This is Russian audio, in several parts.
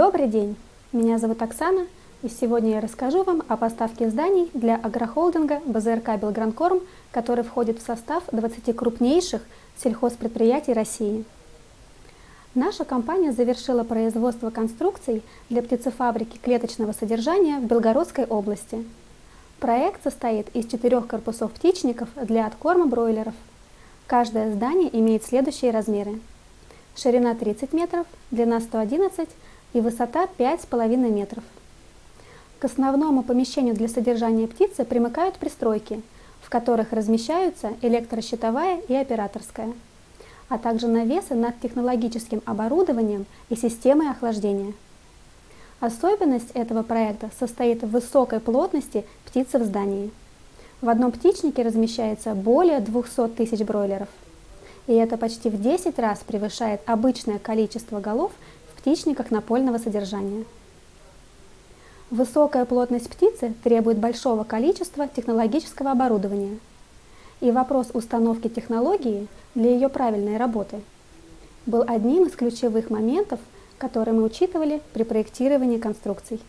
Добрый день! Меня зовут Оксана, и сегодня я расскажу вам о поставке зданий для агрохолдинга БЗРК «Белгранкорм», который входит в состав 20 крупнейших сельхозпредприятий России. Наша компания завершила производство конструкций для птицефабрики клеточного содержания в Белгородской области. Проект состоит из четырех корпусов птичников для откорма бройлеров. Каждое здание имеет следующие размеры. Ширина 30 метров, длина 111 и высота 5,5 метров. К основному помещению для содержания птицы примыкают пристройки, в которых размещаются электрощитовая и операторская, а также навесы над технологическим оборудованием и системой охлаждения. Особенность этого проекта состоит в высокой плотности птицы в здании. В одном птичнике размещается более 200 тысяч бройлеров. И это почти в 10 раз превышает обычное количество голов птичниках напольного содержания. Высокая плотность птицы требует большого количества технологического оборудования. И вопрос установки технологии для ее правильной работы был одним из ключевых моментов, которые мы учитывали при проектировании конструкций.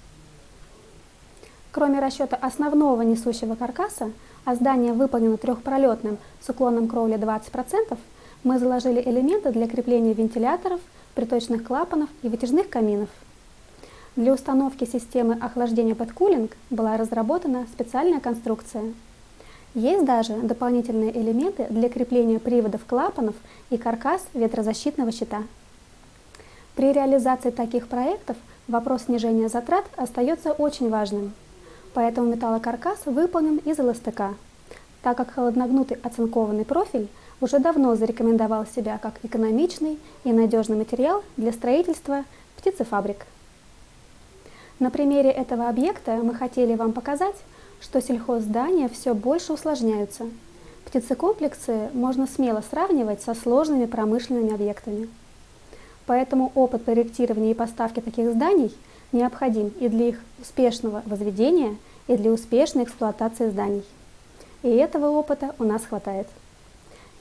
Кроме расчета основного несущего каркаса, а здание выполнено трехпролетным с уклоном кровли 20%, мы заложили элементы для крепления вентиляторов, приточных клапанов и вытяжных каминов. Для установки системы охлаждения под кулинг была разработана специальная конструкция. Есть даже дополнительные элементы для крепления приводов клапанов и каркас ветрозащитного щита. При реализации таких проектов вопрос снижения затрат остается очень важным. Поэтому металлокаркас выполнен из ЛСТК, так как холодногнутый оцинкованный профиль уже давно зарекомендовал себя как экономичный и надежный материал для строительства птицефабрик. На примере этого объекта мы хотели вам показать, что сельхозздания все больше усложняются. Птицекомплексы можно смело сравнивать со сложными промышленными объектами. Поэтому опыт проектирования и поставки таких зданий необходим и для их успешного возведения, и для успешной эксплуатации зданий. И этого опыта у нас хватает.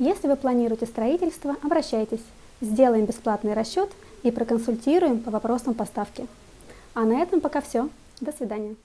Если вы планируете строительство, обращайтесь. Сделаем бесплатный расчет и проконсультируем по вопросам поставки. А на этом пока все. До свидания.